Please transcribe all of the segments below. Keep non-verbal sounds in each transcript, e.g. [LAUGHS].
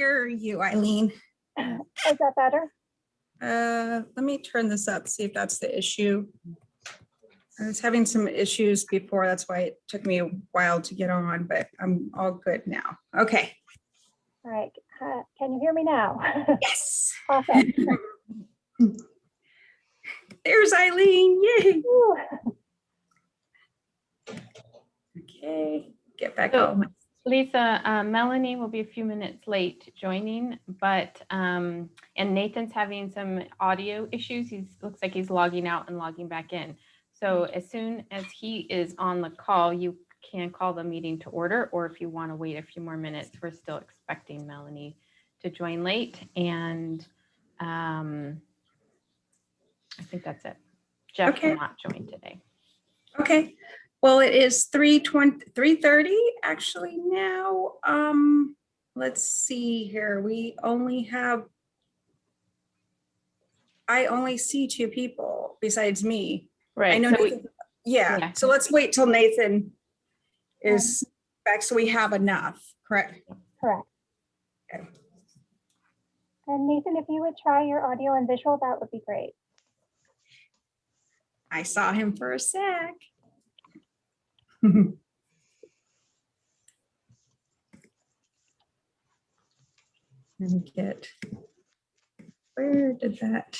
hear you, Eileen. Is that better? Uh, let me turn this up, see if that's the issue. I was having some issues before, that's why it took me a while to get on, but I'm all good now. Okay, All right, uh, can you hear me now? [LAUGHS] yes. Awesome. [LAUGHS] There's Eileen, yay. Whew. Okay, get back So- on. Lisa, uh, Melanie will be a few minutes late joining, but, um, and Nathan's having some audio issues. He looks like he's logging out and logging back in. So as soon as he is on the call, you can call the meeting to order, or if you want to wait a few more minutes, we're still expecting Melanie to join late and, um, I think that's it. Jeff Okay. will not join today. Okay, well, it is three twenty, three thirty actually now. Um, let's see here, we only have I only see two people besides me. Right. I know, so we- yeah, yeah. so let's wait till Nathan is back, so we have enough, correct? Correct. Okay. And Nathan, if you would try your audio and visual, that would be great. I saw him for a sec. [LAUGHS] Me get, where did that?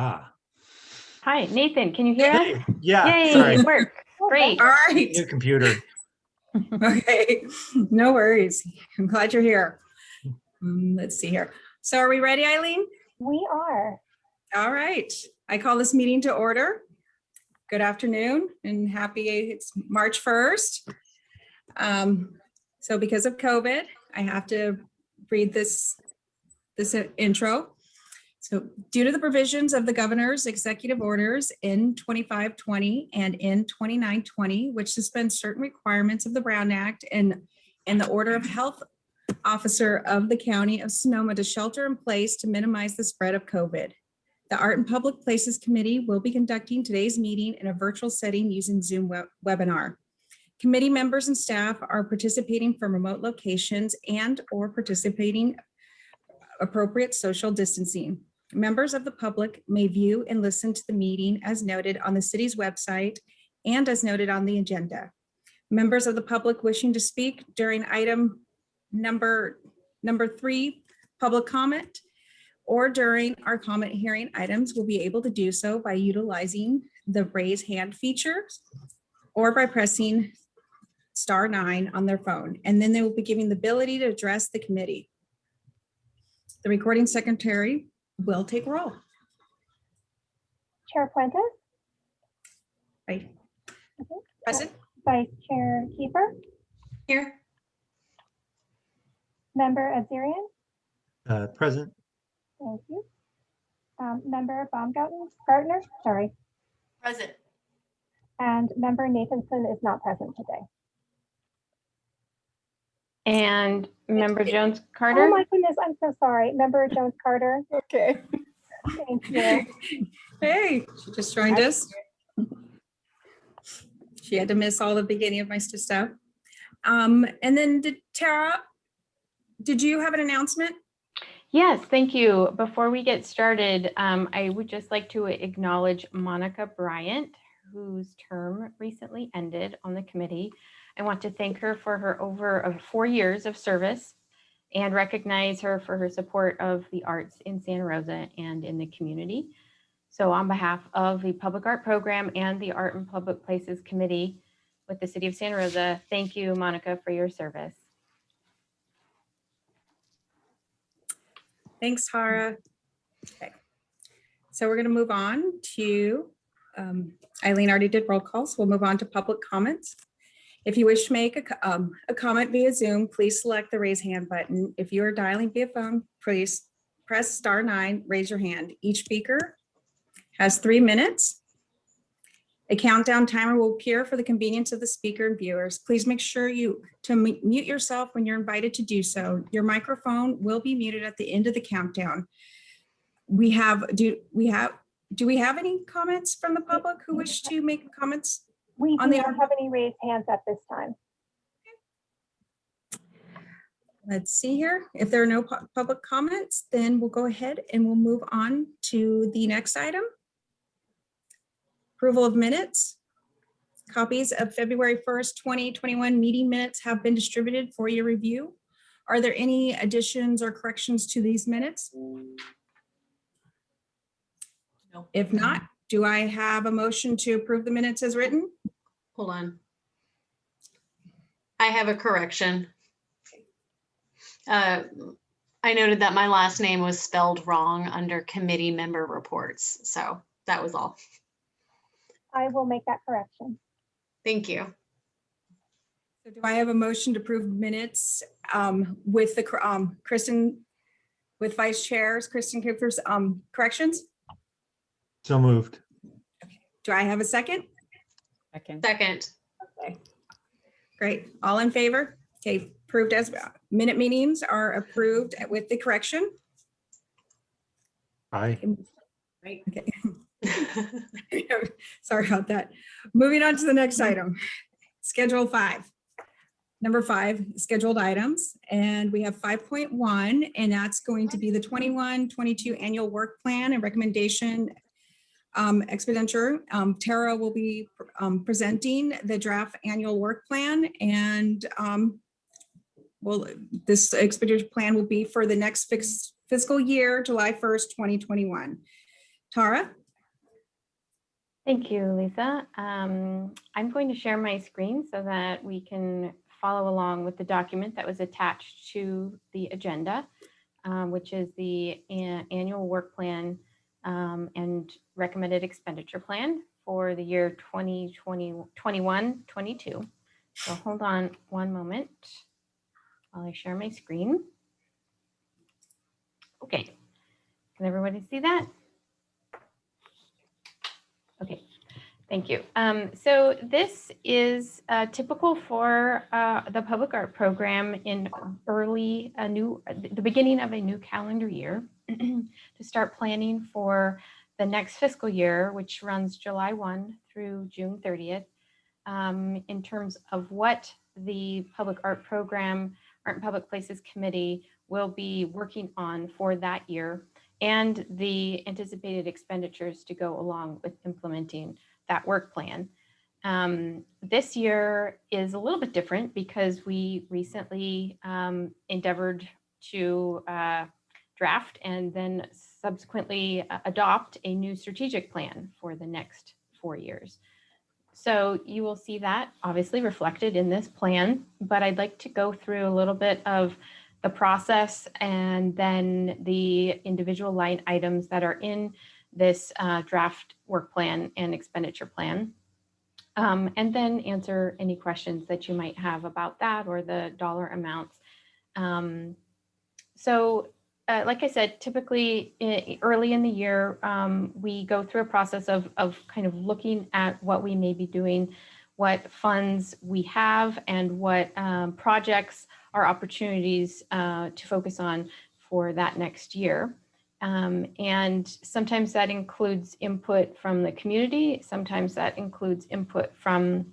Ah, Hi, Nathan, can you hear us? hey, yeah, Yay, sorry, it worked. [LAUGHS] Great. All right, new computer. [LAUGHS] okay, no worries. I'm glad you're here. Um, Let's see here. So are we ready, Eileen? We are. All right, I call this meeting to order. Good afternoon and happy, it's March 1st. Um, So because of COVID, I have to read this, this intro. So due to the provisions of the governor's executive orders in 2520 and in 2920, which suspend certain requirements of the Brown Act and, and the order of health officer of the county of Sonoma to shelter in place to minimize the spread of COVID. The Art and Public Places Committee will be conducting today's meeting in a virtual setting using Zoom web- webinar. Committee members and staff are participating from remote locations and or participating appropriate social distancing. Members of the public may view and listen to the meeting as noted on the city's website and as noted on the agenda. Members of the public wishing to speak during item number, number three, public comment, or during our comment hearing items will be able to do so by utilizing the raise hand features or by pressing star nine on their phone, and then they will be given the ability to address the committee. The recording secretary will take roll. Chair Fuentes, Right. Okay. Present? Vice Chair Kiefer, Here. Member Azarian, Uh, present, thank you. Um, Member Baumgarten, Gardner, sorry, Present. and Member Nathanson is not present today. And member Jones Carter? Oh my goodness, I'm so sorry. Member Jones Carter, Okay. thank you. Hey, she just joined us. She had to miss all the beginning of my stuff. Um, and then did Tara, did you have an announcement? Yes, thank you. Before we get started, um, I would just like to acknowledge Monica Bryant, whose term recently ended on the committee. I want to thank her for her over four years of service and recognize her for her support of the arts in Santa Rosa and in the community. So on behalf of the Public Art Program and the Art and Public Places Committee with the City of Santa Rosa, thank you, Monica, for your service. Thanks, Tara. Okay. So we're going to move on to, um, Eileen already did roll call, so we'll move on to public comments. If you wish to make a, um, a comment via Zoom, please select the raise hand button. If you are dialing via phone, please press star nine, raise your hand. Each speaker has three minutes. A countdown timer will appear for the convenience of the speaker and viewers. Please make sure you to mute yourself when you're invited to do so. Your microphone will be muted at the end of the countdown. We have, do we have, do we have any comments from the public who wish to make comments? We do On the not have any raised hands at this time. Let's see here. If there are no pu- public comments, then we'll go ahead and we'll move on to the next item. Approval of minutes. Copies of February 1st, 2021 meeting minutes have been distributed for your review. Are there any additions or corrections to these minutes? No. If not, do I have a motion to approve the minutes as written? Hold on. I have a correction. Uh, I noted that my last name was spelled wrong under committee member reports, so that was all. I will make that correction. Thank you. So do I have a motion to approve minutes um, with the, cor- um, Kristen, with vice chairs, Kristen Kupfer's um, corrections? So moved. Okay. Do I have a second? Second. Second, Great. All in favor? Okay, approved as, minute meetings are approved with the correction. Aye. Right. Okay. [LAUGHS] Sorry about that. Moving on to the next item, Schedule five. Number five, scheduled items, and we have five point one, and that's going to be the 21-22 annual work plan and recommendation um, expenditure. Um, Tara will be um, presenting the draft annual work plan and um, well, this expenditure plan will be for the next fiscal year, July 1st, 2021. Tara? Thank you, Lisa. Um, I'm going to share my screen so that we can follow along with the document that was attached to the agenda, um, which is the annual work plan um, and recommended expenditure plan for the year 2020, 21, 22. So hold on one moment while I share my screen. Okay, can everybody see that? Okay, thank you. Um, so this is uh, typical for uh, the public art program in early, a new, the beginning of a new calendar year [CLEARS THROAT] to start planning for the next fiscal year, which runs July 1 through June 30th, um, in terms of what the public art program, Art and Public Places Committee will be working on for that year and the anticipated expenditures to go along with implementing that work plan. Um, this year is a little bit different because we recently um, endeavored to uh, draft and then subsequently uh, adopt a new strategic plan for the next four years. So you will see that obviously reflected in this plan, but I'd like to go through a little bit of the process and then the individual line items that are in this uh, draft work plan and expenditure plan. Um, and then answer any questions that you might have about that or the dollar amounts. Um, so uh, like I said, typically i- early in the year, um, we go through a process of, of kind of looking at what we may be doing, what funds we have and what um, projects are opportunities uh, to focus on for that next year. Um, and sometimes that includes input from the community. Sometimes that includes input from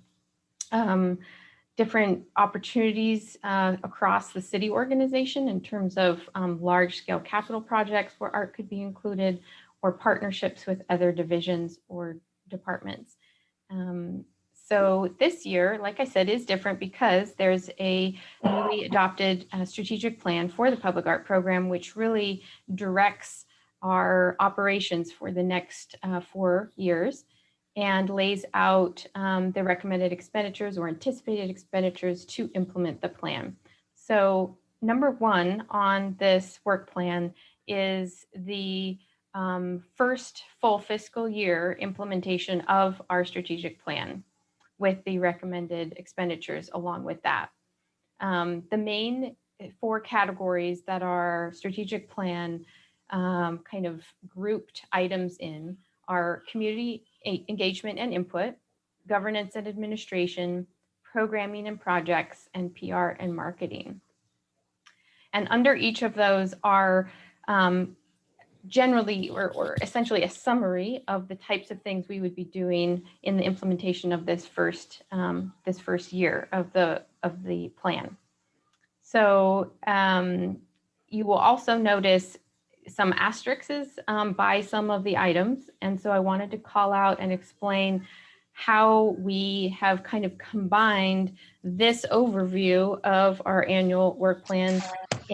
um, different opportunities uh, across the city organization in terms of um, large scale capital projects where art could be included or partnerships with other divisions or departments. Um, so this year, like I said, is different because there's a newly adopted uh, strategic plan for the public art program, which really directs our operations for the next uh, four years and lays out um, the recommended expenditures or anticipated expenditures to implement the plan. So number one on this work plan is the um, first full fiscal year implementation of our strategic plan with the recommended expenditures along with that. Um, the main four categories that our strategic plan um, kind of grouped items in are community engagement and input, governance and administration, programming and projects, and PR and marketing. And under each of those are um, generally or, or essentially a summary of the types of things we would be doing in the implementation of this first um, this first year of the of the plan. So um, you will also notice some asterisks um, by some of the items. And so I wanted to call out and explain how we have kind of combined this overview of our annual work plan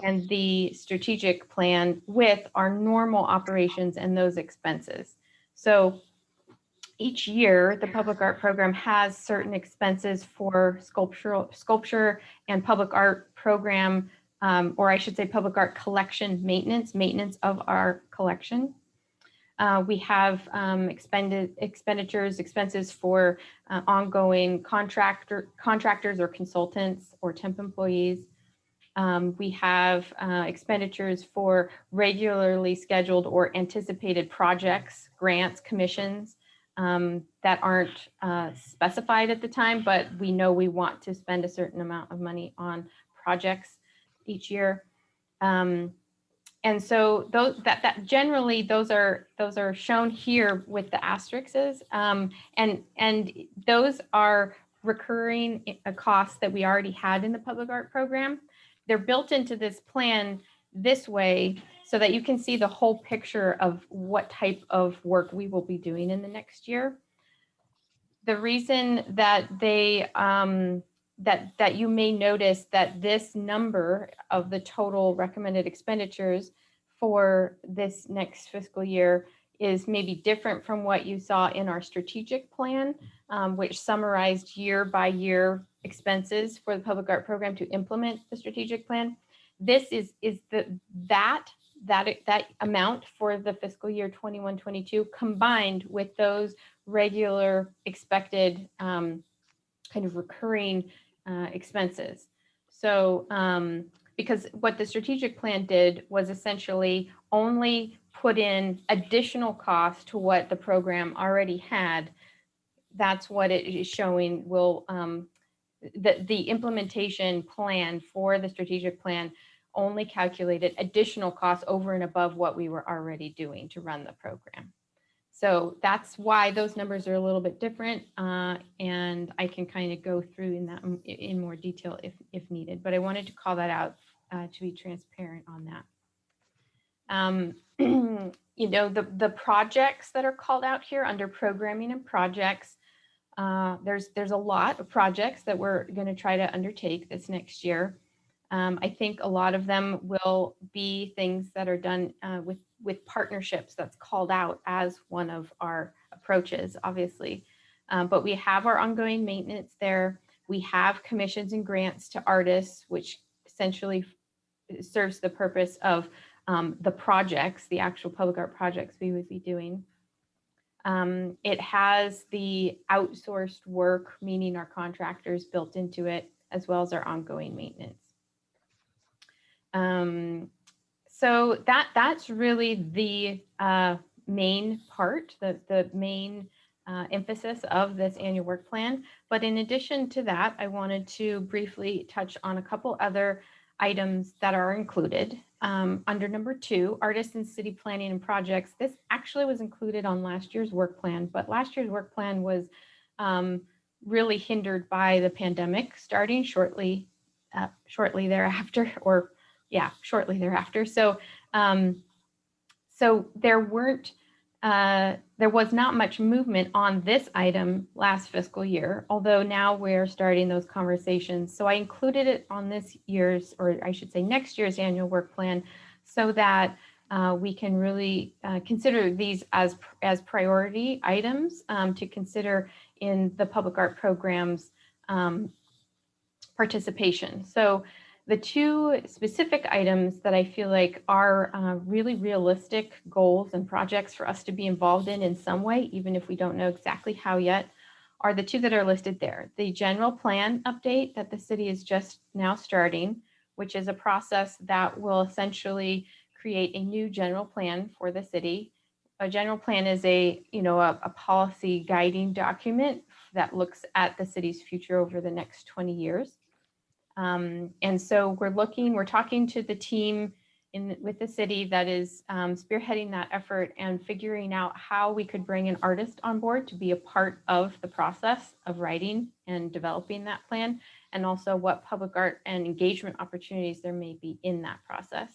and the strategic plan with our normal operations and those expenses. So each year, the public art program has certain expenses for sculptural sculpture and public art program, um, or I should say public art collection maintenance, maintenance of our collection. Uh, we have um, expended expenditures, expenses for uh, ongoing contractor contractors or consultants or temp employees. Um, we have uh, expenditures for regularly scheduled or anticipated projects, grants, commissions um, that aren't uh, specified at the time, but we know we want to spend a certain amount of money on projects each year. Um, and so those that that generally those are those are shown here with the asterisks um, and and those are recurring costs that we already had in the public art program they're built into this plan this way so that you can see the whole picture of what type of work we will be doing in the next year. The reason that they um, that that you may notice that this number of the total recommended expenditures for this next fiscal year is maybe different from what you saw in our strategic plan, um, which summarized year by year expenses for the public art program to implement the strategic plan. This is is the that that that amount for the fiscal year 21 22 combined with those regular expected um, kind of recurring uh, expenses. So um, because what the strategic plan did was essentially only put in additional cost to what the program already had. That's what it is showing will um, the, the implementation plan for the strategic plan only calculated additional costs over and above what we were already doing to run the program. So that's why those numbers are a little bit different. uh, and I can kind of go through in that in more detail if, if needed, but I wanted to call that out uh, to be transparent on that. Um, [CLEARS THROAT] you know, the, the projects that are called out here under programming and projects, uh, there's, there's a lot of projects that we're going to try to undertake this next year. Um, I think a lot of them will be things that are done uh, with, with partnerships that's called out as one of our approaches, obviously. Um, but we have our ongoing maintenance there. We have commissions and grants to artists, which essentially serves the purpose of um, the projects, the actual public art projects we would be doing. Um, it has the outsourced work, meaning our contractors built into it, as well as our ongoing maintenance. So that that's really the uh, main part, the the main uh, emphasis of this annual work plan. But in addition to that, I wanted to briefly touch on a couple other items that are included. Um, under number two, artists and city planning and projects. This actually was included on last year's work plan, but last year's work plan was um, really hindered by the pandemic starting shortly, uh, shortly thereafter, [LAUGHS] or yeah, shortly thereafter. So, um, so there weren't, uh, there was not much movement on this item last fiscal year, although now we're starting those conversations. So I included it on this year's, or I should say next year's annual work plan, so that uh, we can really uh, consider these as as priority items um, to consider in the public art programs um, participation. So the two specific items that I feel like are uh, really realistic goals and projects for us to be involved in in some way, even if we don't know exactly how yet, are the two that are listed there. The general plan update that the city is just now starting, which is a process that will essentially create a new general plan for the city. A general plan is a, you know, a, a policy guiding document that looks at the city's future over the next 20 years. Um, and so we're looking, we're talking to the team in, with the city that is um, spearheading that effort and figuring out how we could bring an artist on board to be a part of the process of writing and developing that plan, and also what public art and engagement opportunities there may be in that process.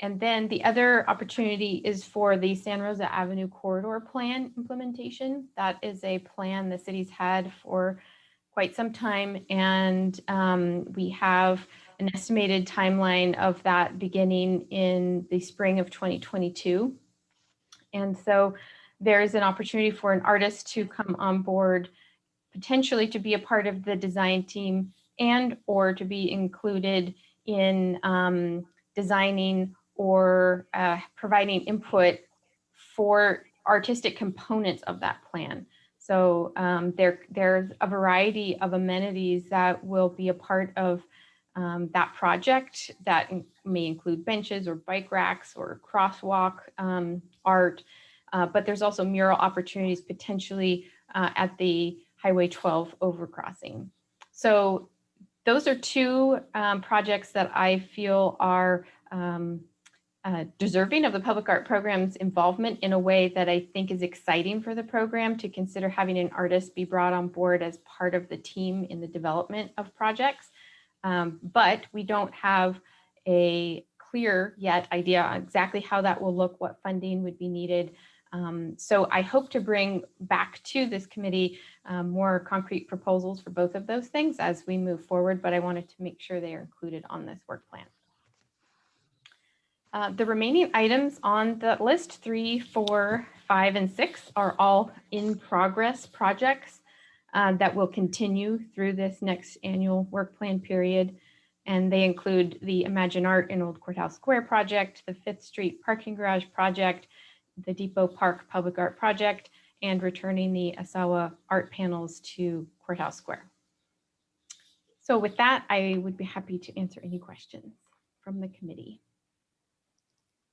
And then the other opportunity is for the Santa Rosa Avenue Corridor Plan implementation. That is a plan the city's had for quite some time, and um, we have an estimated timeline of that beginning in the spring of 2022. And so there is an opportunity for an artist to come on board, potentially to be a part of the design team and or to be included in um, designing or uh, providing input for artistic components of that plan. So um, there, there's a variety of amenities that will be a part of um, that project that may include benches or bike racks or crosswalk um, art. Uh, but there's also mural opportunities potentially uh, at the Highway 12 overcrossing. So those are two um, projects that I feel are um, uh, deserving of the public art program's involvement in a way that I think is exciting for the program to consider having an artist be brought on board as part of the team in the development of projects. Um, but we don't have a clear yet idea on exactly how that will look, what funding would be needed. Um, so I hope to bring back to this committee um, more concrete proposals for both of those things as we move forward, but I wanted to make sure they are included on this work plan. Uh, the remaining items on the list, three, four, five, and six, are all in progress projects uh, that will continue through this next annual work plan period. And they include the Imagine Art in Old Courthouse Square project, the Fifth Street Parking Garage project, the Depot Park Public Art project, and returning the Asawa art panels to Courthouse Square. So with that, I would be happy to answer any questions from the committee.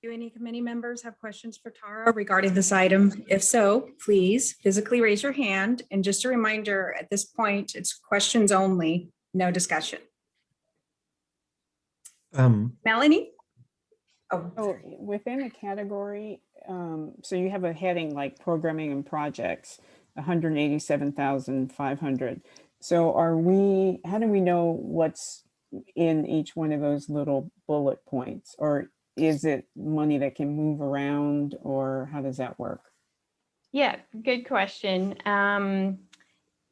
Do any committee members have questions for Tara regarding this item? If so, please physically raise your hand. And just a reminder, at this point, it's questions only, no discussion. Um, Melanie? Oh, Oh, within a category, um, so you have a heading like programming and projects, hundred and eighty-seven thousand five hundred. So are we, how do we know what's in each one of those little bullet points? Or is it money that can move around or how does that work? Yeah, good question. Um,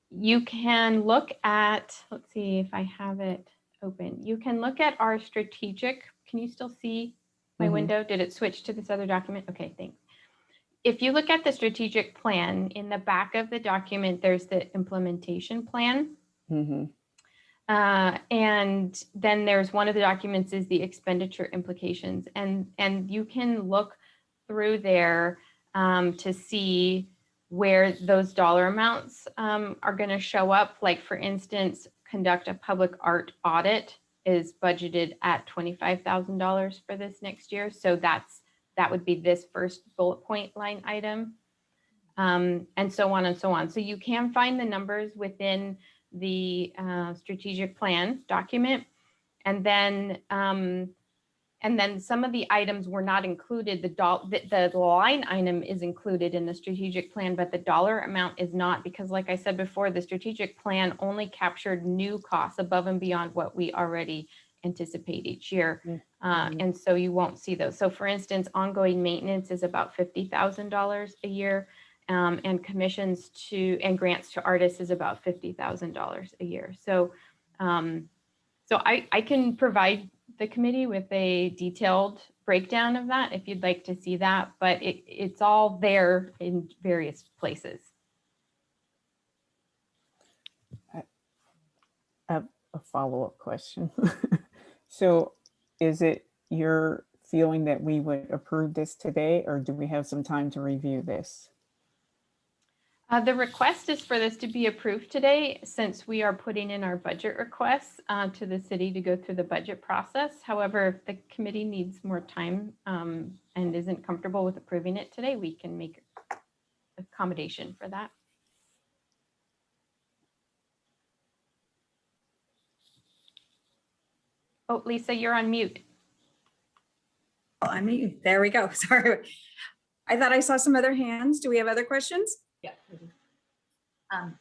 you can look at, let's see if I have it open. You can look at our strategic, can you still see my Mhm. window? Did it switch to this other document? Okay, thanks. If you look at the strategic plan, in the back of the document, there's the implementation plan. Mhm. Uh, and then there's one of the documents is the expenditure implications and, and you can look through there um, to see where those dollar amounts um, are going to show up. Like for instance, conduct a public art audit is budgeted at $25,000 for this next year. So that's, that would be this first bullet point line item. Um, and so on and so on. So you can find the numbers within the uh, strategic plan document. And then, um, and then some of the items were not included. The, doll, the, the line item is included in the strategic plan, but the dollar amount is not because like I said before, the strategic plan only captured new costs above and beyond what we already anticipate each year. Mm, Uh, mhm. and so you won't see those. So for instance, ongoing maintenance is about $50,000 a year. Um, and commissions to and grants to artists is about fifty thousand dollars a year. So, um, so I I can provide the committee with a detailed breakdown of that if you'd like to see that, but it it's all there in various places. A follow-up question. [LAUGHS] So is it your feeling that we would approve this today or do we have some time to review this? Uh, the request is for this to be approved today, since we are putting in our budget requests uh, to the city to go through the budget process. However, if the committee needs more time um, and isn't comfortable with approving it today, we can make accommodation for that. Oh, Lisa, you're on mute. Oh, I mean, there we go. [LAUGHS] Sorry. I thought I saw some other hands. Do we have other questions? Yeah. I do. Um,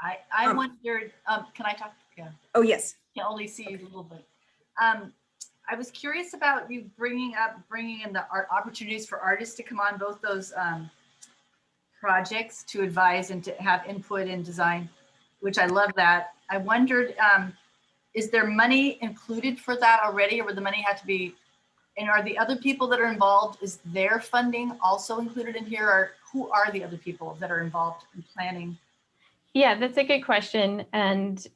I, I Um, wondered, um, can I talk? Yeah, Oh, yes. can only see you a little bit. Um, I was curious about you bringing up, bringing in the art opportunities for artists to come on both those, um, projects to advise and to have input in design, which I love that. I wondered, um, is there money included for that already or would the money have to be? And are the other people that are involved, is their funding also included in here or who are the other people that are involved in planning? Yeah, that's a good question. And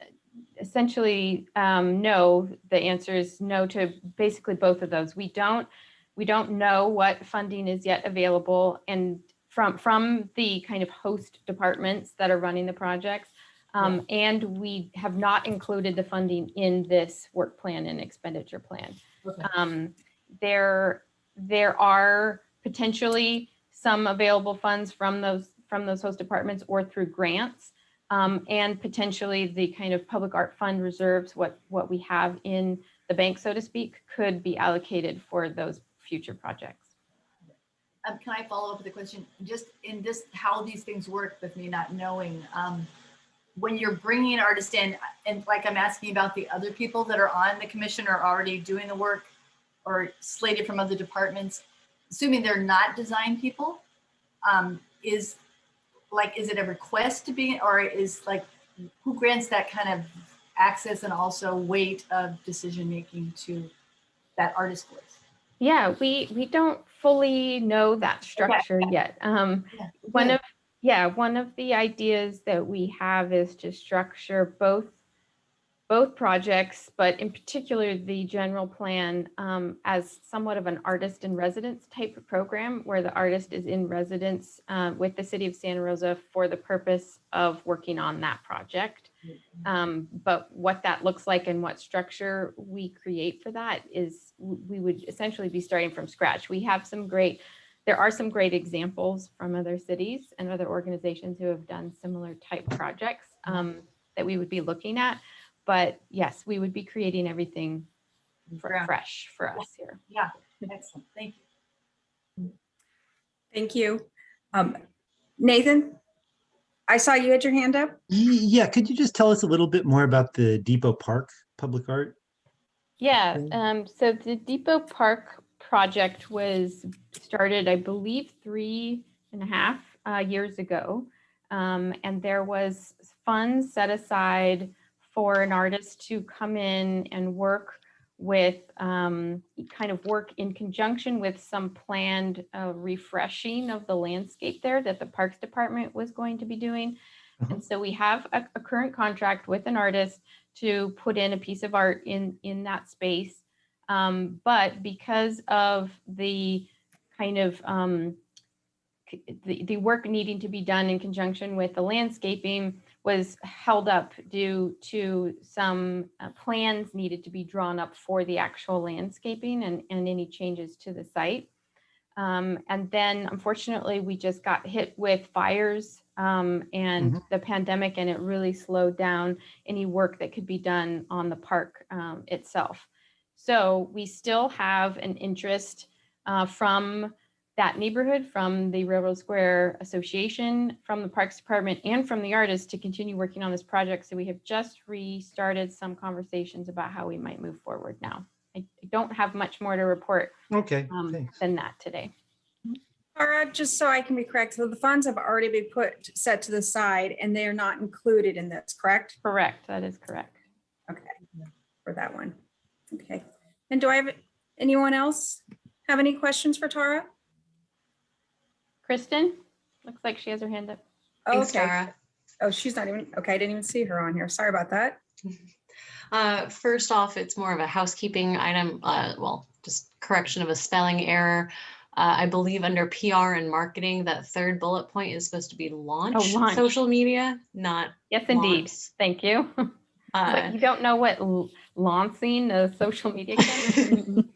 essentially, um, no, the answer is no to basically both of those. We don't, we don't know what funding is yet available and from, from the kind of host departments that are running the projects. Um, and we have not included the funding in this work plan and expenditure plan. Okay. Um, there, there are potentially some available funds from those, from those host departments or through grants. Um, and potentially the kind of public art fund reserves, what, what we have in the bank, so to speak, could be allocated for those future projects. Um, can I follow up with a question? Just in this, how these things work with me not knowing, um, when you're bringing an artist in, and like I'm asking about the other people that are on the commission or already doing the work or slated from other departments, assuming they're not design people, um, is like, is it a request to be, or is like, who grants that kind of access and also weight of decision-making to that artist voice? Yeah, we, we don't fully know that structure yet. Um, Yeah, one good. of, yeah, one of the ideas that we have is to structure both, both projects, but in particular, the general plan um, as somewhat of an artist in residence type of program where the artist is in residence uh, with the city of Santa Rosa for the purpose of working on that project. Um, but what that looks like and what structure we create for that is we would essentially be starting from scratch. We have some great, there are some great examples from other cities and other organizations who have done similar type projects um, that we would be looking at. But yes, we would be creating everything for Ground. fresh for us here. Yeah, excellent, thank you. Thank you. Um, Nathan, I saw you had your hand up. Yeah, could you just tell us a little bit more about the Depot Park Public Art? Yeah, um, so the Depot Park project was started, I believe, three and a half uh, years ago. Um, and there was funds set aside for an artist to come in and work with, um, kind of work in conjunction with some planned uh, refreshing of the landscape there that the Parks Department was going to be doing. Uh-huh. And so we have a, a current contract with an artist to put in a piece of art in, in that space. Um, but because of the kind of, um, the, the work needing to be done in conjunction with the landscaping was held up due to some uh, plans needed to be drawn up for the actual landscaping and, and any changes to the site. Um, and then unfortunately, we just got hit with fires um, and the pandemic, and it really slowed down any work that could be done on the park um, itself. So we still have an interest uh, from that neighborhood, from the Railroad Square Association, from the Parks Department, and from the artists to continue working on this project. So we have just restarted some conversations about how we might move forward now. I I don't have much more to report Okay, um, than that today. Tara, just so I can be correct, so the funds have already been put, set to the side and they are not included in this, correct? Correct, that is correct. Okay, for that one. Okay. And do I have, anyone else have any questions for Tara? Kristen, looks like she has her hand up. Thanks, Okay. Tara. Oh, she's not even, okay, I didn't even see her on here. Sorry about that. [LAUGHS] Uh, first off, it's more of a housekeeping item, uh, well, just correction of a spelling error. Uh, I believe under PR and marketing, that third bullet point is supposed to be launch launch. social media, not Yes, indeed. launch. Thank you. [LAUGHS] Uh, But you don't know what launching a social media [LAUGHS] can?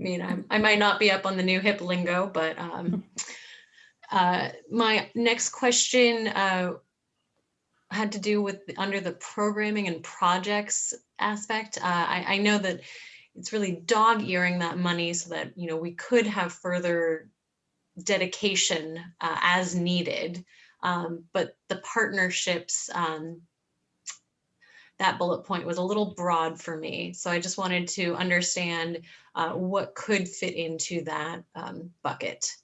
I mean, I'm, I might not be up on the new hip lingo, but um, [LAUGHS] uh, my next question uh, had to do with under the programming and projects aspect. Uh, I, I know that it's really dog earing that money so that you know we could have further dedication uh, as needed, um, but the partnerships. Um, that bullet point was a little broad for me. So I just wanted to understand uh, what could fit into that um, bucket,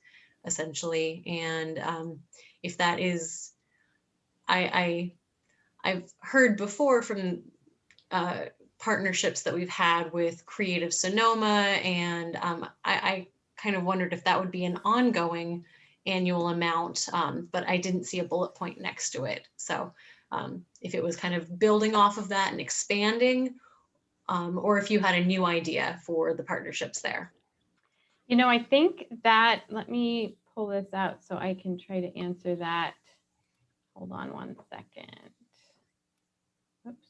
essentially. And um, if that is, I, I, I've heard before from uh, partnerships that we've had with Creative Sonoma, and um, I, I kind of wondered if that would be an ongoing annual amount, um, but I didn't see a bullet point next to it. So um, if it was kind of building off of that and expanding, um, or if you had a new idea for the partnerships there. You know, I think that, let me pull this out so I can try to answer that. Hold on one second. Oops.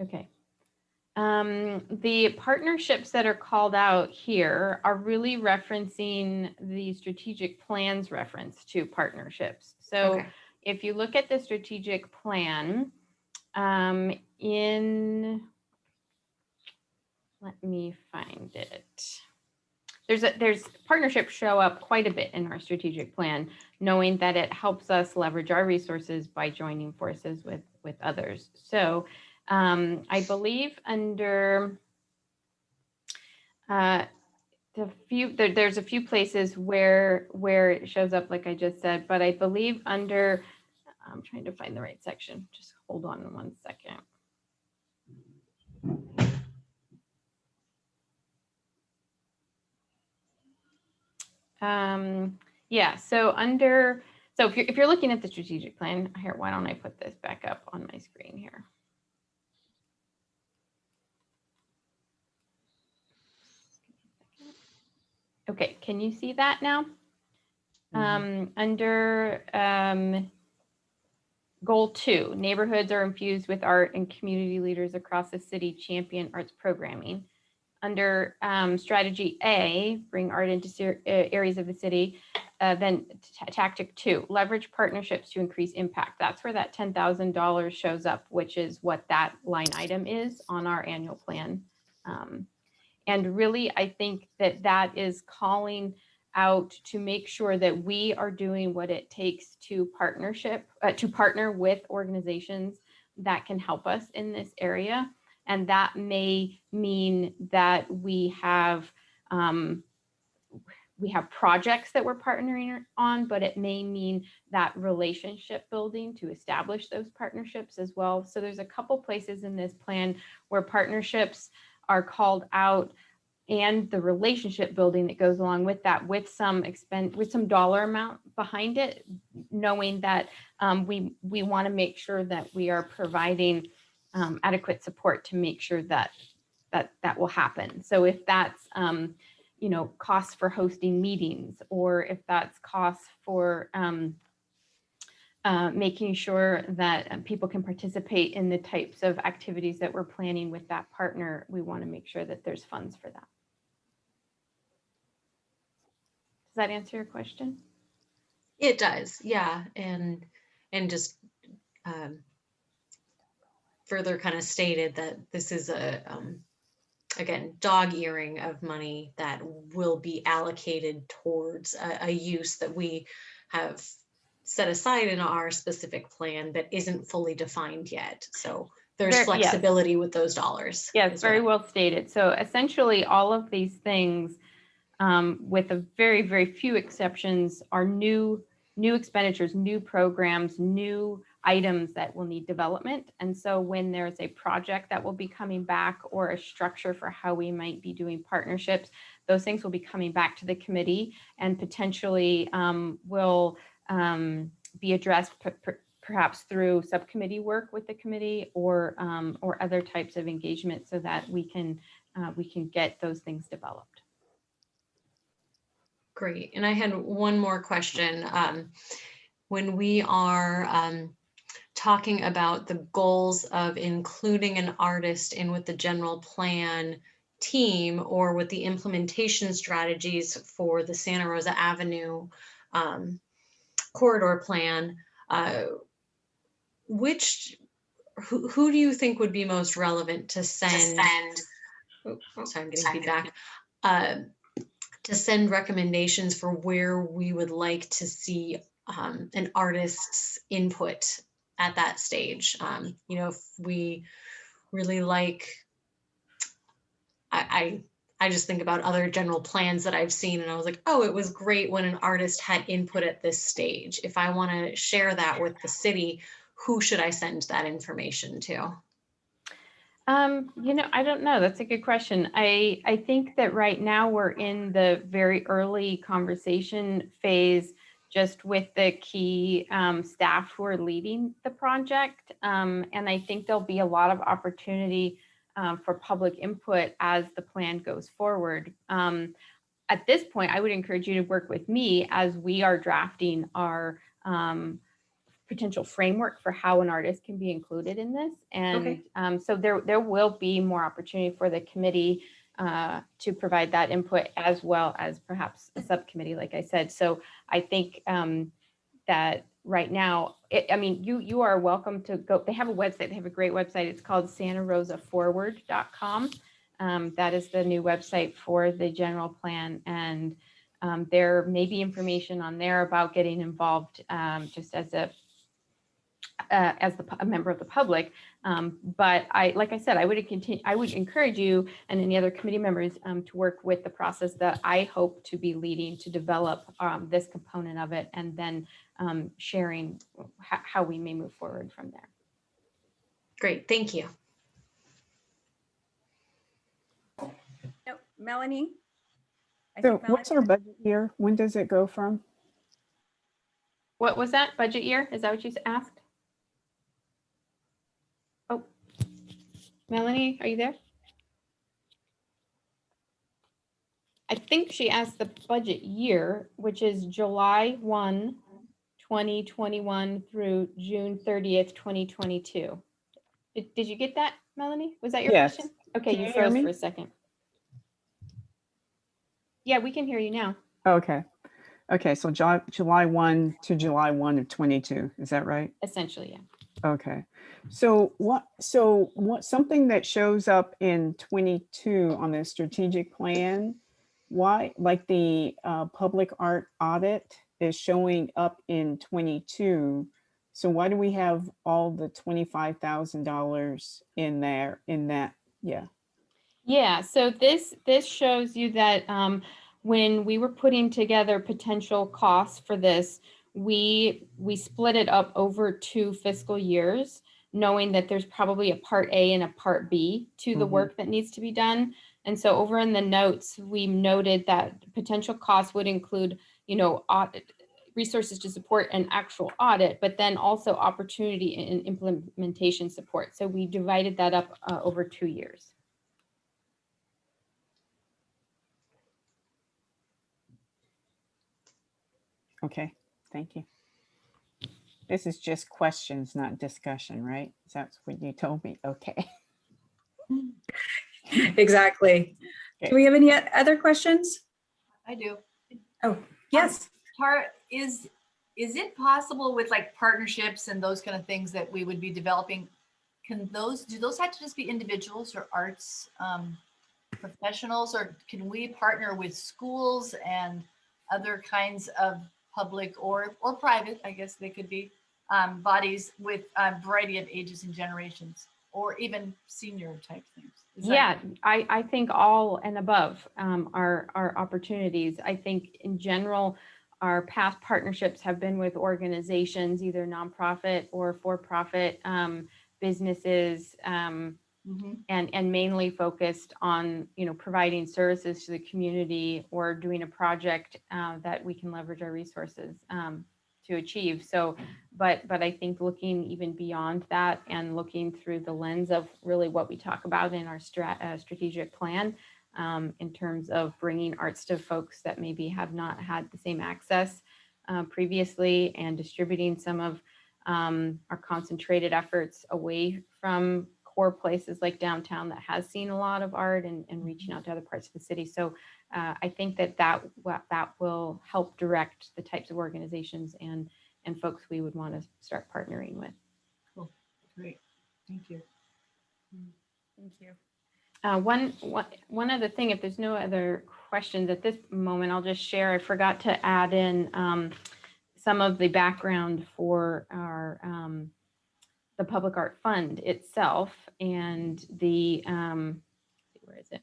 Okay. Um, the partnerships that are called out here are really referencing the strategic plans reference to partnerships. So Okay. If you look at the strategic plan, um, in, let me find it. There's a, there's partnerships show up quite a bit in our strategic plan, knowing that it helps us leverage our resources by joining forces with, with others. So um, I believe under uh, the few, there, there's a few places where, where it shows up, like I just said, but I believe under, I'm trying to find the right section. Just hold on one second. Um, yeah, so under, so if you're, if you're looking at the strategic plan here, why don't I put this back up on my screen here? Okay, can you see that now? Um, under, um, goal two, neighborhoods are infused with art and community leaders across the city champion arts programming. Under, um, strategy A, bring art into uh, areas of the city. Uh, then ta- tactic two, leverage partnerships to increase impact. That's where that ten thousand dollars shows up, which is what that line item is on our annual plan. And really, I think that that is calling out to make sure that we are doing what it takes to partnership, uh, to partner with organizations that can help us in this area. And that may mean that we have, um, we have projects that we're partnering on, but it may mean that relationship building to establish those partnerships as well. So there's a couple places in this plan where partnerships are called out and the relationship building that goes along with that with some expend with some dollar amount behind it knowing that um, we we want to make sure that we are providing um, adequate support to make sure that that that will happen. So if that's um, you know costs for hosting meetings or if that's costs for um, uh, making sure that um, people can participate in the types of activities that we're planning with that partner, we want to make sure that there's funds for that. Does that answer your question? It does, yeah, and and just um, further kind of stated that this is a um, again dog earing of money that will be allocated towards a, a use that we have set aside in our specific plan that isn't fully defined yet. So there's There- yes. flexibility with those dollars. Yes, very I- well stated. So essentially, all of these things, um, with a very, very few exceptions, are new, new expenditures, new programs, new items that will need development. And so when there's a project that will be coming back or a structure for how we might be doing partnerships, those things will be coming back to the committee and potentially um, will um, be addressed per- per- perhaps through subcommittee work with the committee or um, or other types of engagement so that we can uh, we can get those things developed. Great. And I had one more question. Um, when we are um, talking about the goals of including an artist in with the general plan team or with the implementation strategies for the Santa Rosa Avenue um, corridor plan, uh, which who, who do you think would be most relevant to send? Oh, Sorry, I'm getting feedback. Uh, to send recommendations for where we would like to see um, an artist's input at that stage. Um, you know, if we really like, I, I, I just think about other general plans that I've seen and I was like, oh, it was great when an artist had input at this stage. If I want to share that with the city, who should I send that information to? Um, you know, I don't know. That's a good question. I, I think that right now we're in the very early conversation phase just with the key um, staff who are leading the project. Um, and I think there'll be a lot of opportunity um, for public input as the plan goes forward. Um, at this point, I would encourage you to work with me as we are drafting our um, potential framework for how an artist can be included in this. And um, so there, there will be more opportunity for the committee uh, to provide that input as well as perhaps a subcommittee, like I said. So I think um, that right now, it, I mean, you you are welcome to go. They have a website. They have a great website. It's called santarosaforward.com. Um, that is the new website for the general plan. And um, there may be information on there about getting involved um, just as a uh, as the, a member of the public. Um, but I, like I said, I would continue, I would encourage you and any other committee members um, to work with the process that I hope to be leading to develop um, this component of it and then um, sharing how, how we may move forward from there. Great, thank you. No, Melanie? I So think what's our budget year? When does it go from? What was that budget year? Is that what you asked? Oh, Melanie, are you there? I think she asked the budget year, which is July 1, 2021 through June 30th, 2022. Did, did you get that, Melanie? Was that your Yes. question? Okay, you you hear froze for a second. Yeah, we can hear you now. Okay. Okay, so July, July 1 to July 1 of 22, is that right? Essentially, yeah. Okay. So what, so what, something that shows up in 22 on the strategic plan, why, like the uh, public art audit is showing up in 22. So why do we have all the $25,000 in there, in that? Yeah. Yeah, so this, this shows you that um, when we were putting together potential costs for this, we, we split it up over two fiscal years, knowing that there's probably a part A and a part B to the Mhm. work that needs to be done. And so over in the notes, we noted that potential costs would include, you know, audit, resources to support an actual audit, but then also opportunity and implementation support. So we divided that up uh, over two years. Okay, thank you. This is just questions, not discussion, right? That's what you told me. Okay. Exactly. Okay. Do we have any other questions? I do. Yes. Tara, is, is it possible with like partnerships and those kind of things that we would be developing? Can those, do those have to just be individuals or arts um, professionals, or can we partner with schools and other kinds of public or, or private, I guess they could be, um, bodies with a variety of ages and generations, or even senior type things? Is Yeah, I, I think all and above um, are, are opportunities. I think in general, our past partnerships have been with organizations, either nonprofit or for-profit um, businesses, um, Mhm. and, and mainly focused on, you know, providing services to the community or doing a project uh, that we can leverage our resources um, to achieve. So, but, but I think looking even beyond that and looking through the lens of really what we talk about in our strat, uh, strategic plan, um, in terms of bringing arts to folks that maybe have not had the same access uh, previously and distributing some of um, our concentrated efforts away from core places like downtown that has seen a lot of art and, and reaching out to other parts of the city. So uh, I think that that, that will help direct the types of organizations and, and folks we would want to start partnering with. Cool, great, thank you. Thank you. Uh, one, one, one other thing, if there's no other questions at this moment, I'll just share, I forgot to add in um, some of the background for our, um, the Public Art Fund itself and the, um, where is it?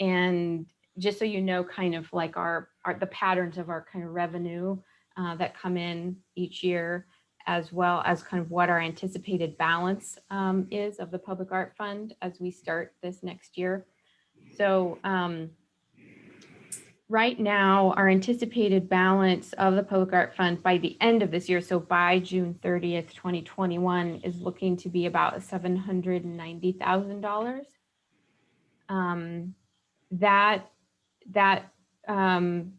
And just so you know, kind of like our, our, the patterns of our kind of revenue uh, that come in each year, as well as kind of what our anticipated balance um, is of the Public Art Fund as we start this next year. So um, right now, our anticipated balance of the Public Art Fund by the end of this year, so by June 30th, 2021, is looking to be about $790,000. Um, That, that um,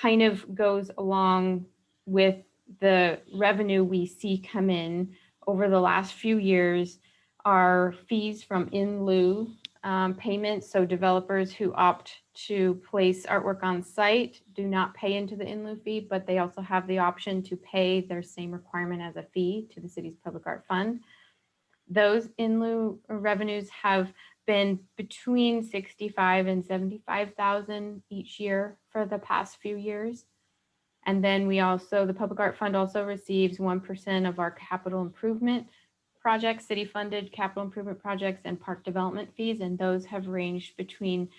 kind of goes along with the revenue we see come in over the last few years are fees from in lieu um, payments. So developers who opt to place artwork on site do not pay into the in lieu fee, but they also have the option to pay their same requirement as a fee to the city's public art fund. Those in lieu revenues have been between 65 and 75,000 each year for the past few years. And then we also, the Public Art Fund also receives 1% of our capital improvement projects, city-funded capital improvement projects and park development fees. And those have ranged between,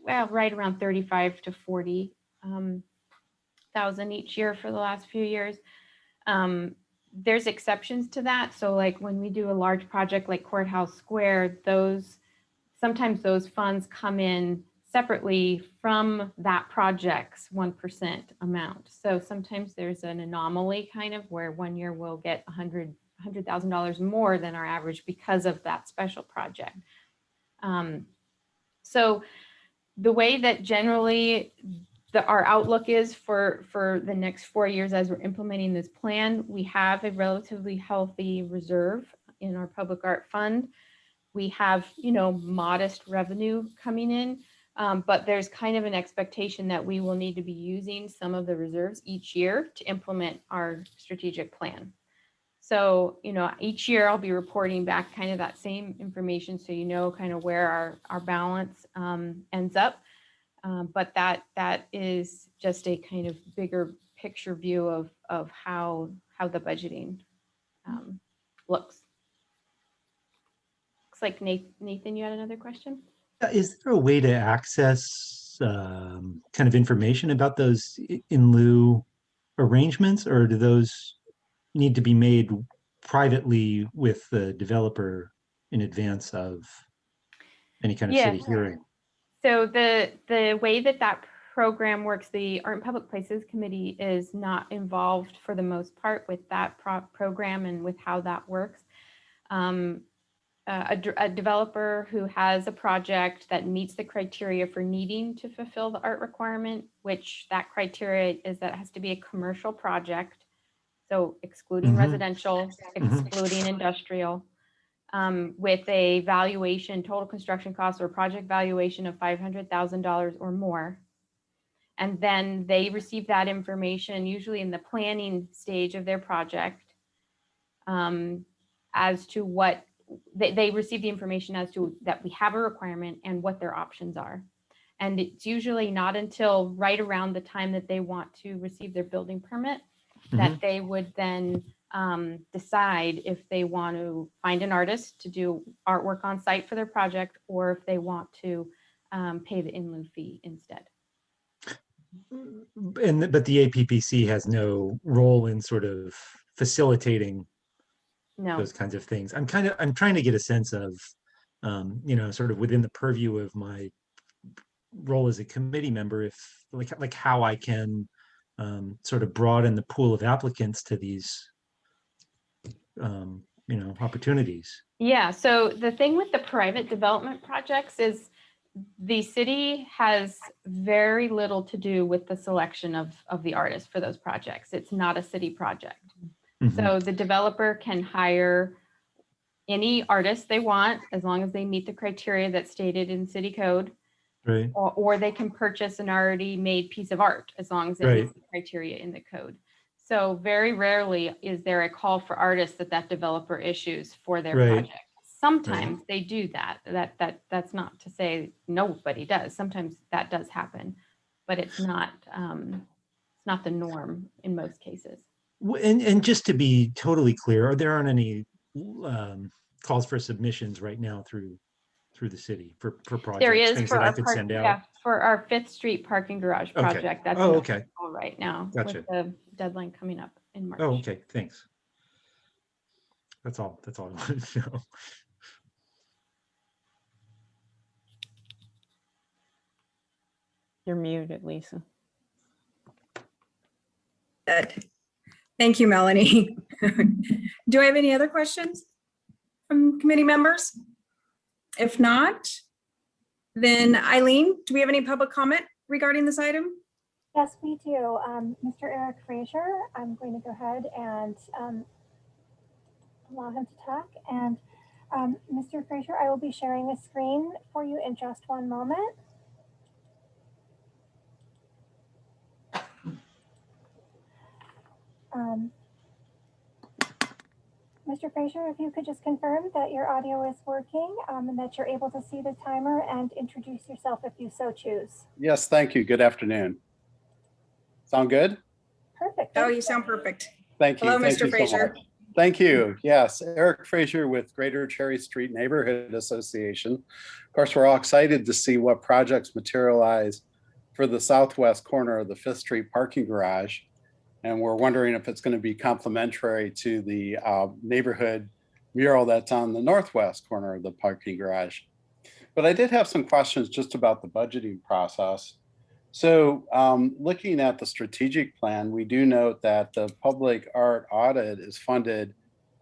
well, right around 35 to 40 um, thousand each year for the last few years. Um, there's exceptions to that. So like when we do a large project like Courthouse Square, those, sometimes those funds come in separately from that project's 1% amount. So sometimes there's an anomaly kind of where one year we'll get 100, $100,000 more than our average because of that special project. Um, so the way that generally the, our outlook is for, for the next four years as we're implementing this plan, we have a relatively healthy reserve in our public art fund. We have, you know, modest revenue coming in. Um, but there's kind of an expectation that we will need to be using some of the reserves each year to implement our strategic plan. So, you know, each year I'll be reporting back kind of that same information so you know kind of where our, our balance um, ends up. Um, but that that is just a kind of bigger picture view of, of how, how the budgeting um, looks. Looks like Nathan, you had another question? Is there a way to access um, kind of information about those in lieu arrangements, or do those need to be made privately with the developer in advance of any kind of Yeah. city hearing? So the, the way that that program works, the Art and Public Places Committee is not involved for the most part with that pro- program and with how that works. Um, a, a developer who has a project that meets the criteria for needing to fulfill the art requirement, which that criteria is that it has to be a commercial project. So excluding Mhm. residential, Mhm. excluding industrial, um, with a valuation, total construction cost or project valuation of five hundred thousand dollars or more. And then they receive that information usually in the planning stage of their project. um, as to what, they, they receive the information as to that we have a requirement and what their options are. And it's usually not until right around the time that they want to receive their building permit that they would then um, decide if they want to find an artist to do artwork on site for their project, or if they want to um, pay the in lieu fee instead. And, th- but the APPC has no role in sort of facilitating No, those kinds of things. I'm kind of, I'm trying to get a sense of, um, you know, sort of within the purview of my role as a committee member, if, like, like how I can um, sort of broaden the pool of applicants to these, um, you know, opportunities. Yeah, so the thing with the private development projects is the city has very little to do with the selection of, of the artist for those projects. It's not a city project. Mhm. So the developer can hire any artist they want, as long as they meet the criteria that's stated in city code. Right, Or, or they can purchase an already made piece of art, as long as it meets the criteria in the code. So very rarely is there a call for artists that that developer issues for their Right. project. Sometimes they do that. That, that, that's not to say nobody does. Sometimes that does happen, but it's not, um, it's not the norm in most cases. And, and just to be totally clear, are there aren't any um, calls for submissions right now through, through the city for, for projects? There is things for that I our could park, send yeah, out? for our Fifth Street parking garage Okay. project. That's Oh, okay. approval right now Gotcha. with the deadline coming up in March. Oh, okay, thanks. That's all, that's all I [LAUGHS] wanted to know. You're muted, Lisa. Good. Thank you, Melanie. [LAUGHS] Do I have any other questions from committee members? If not, then Eileen, do we have any public comment regarding this item? Yes, we do. Um, Mr. Eric Fraser, I'm going to go ahead and um, allow him to talk. And um, Mr. Fraser, I will be sharing a screen for you in just one moment. Um, Mr. Fraser, if you could just confirm that your audio is working um, and that you're able to see the timer and introduce yourself if you so choose. Yes, thank you. Good afternoon. Sound good? Perfect. Oh, you sound perfect. Thank you. Hello, Thank Mr. you so Fraser. much. Thank you. Yes, Eric Fraser with Greater Cherry Street Neighborhood Association. Of course, we're all excited to see what projects materialize for the southwest corner of the Fifth Street parking garage. And we're wondering if it's going to be complementary to the uh, neighborhood mural that's on the northwest corner of the parking garage. But I did have some questions just about the budgeting process. So um, looking at the strategic plan, we do note that the public art audit is funded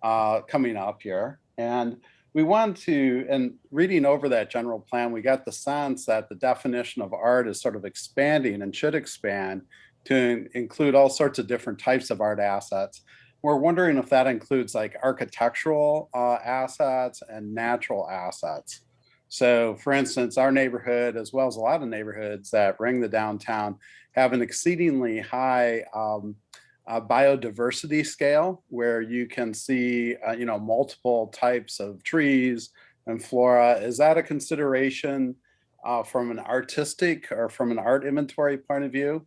uh, coming up here. And we want to, and reading over that general plan, we got the sense that the definition of art is sort of expanding and should expand to include all sorts of different types of art assets. We're wondering if that includes like architectural uh, assets and natural assets. So for instance, our neighborhood, as well as a lot of neighborhoods that ring the downtown, have an exceedingly high um, uh, biodiversity scale where you can see, uh, you know, multiple types of trees and flora. Is that a consideration uh, from an artistic or from an art inventory point of view?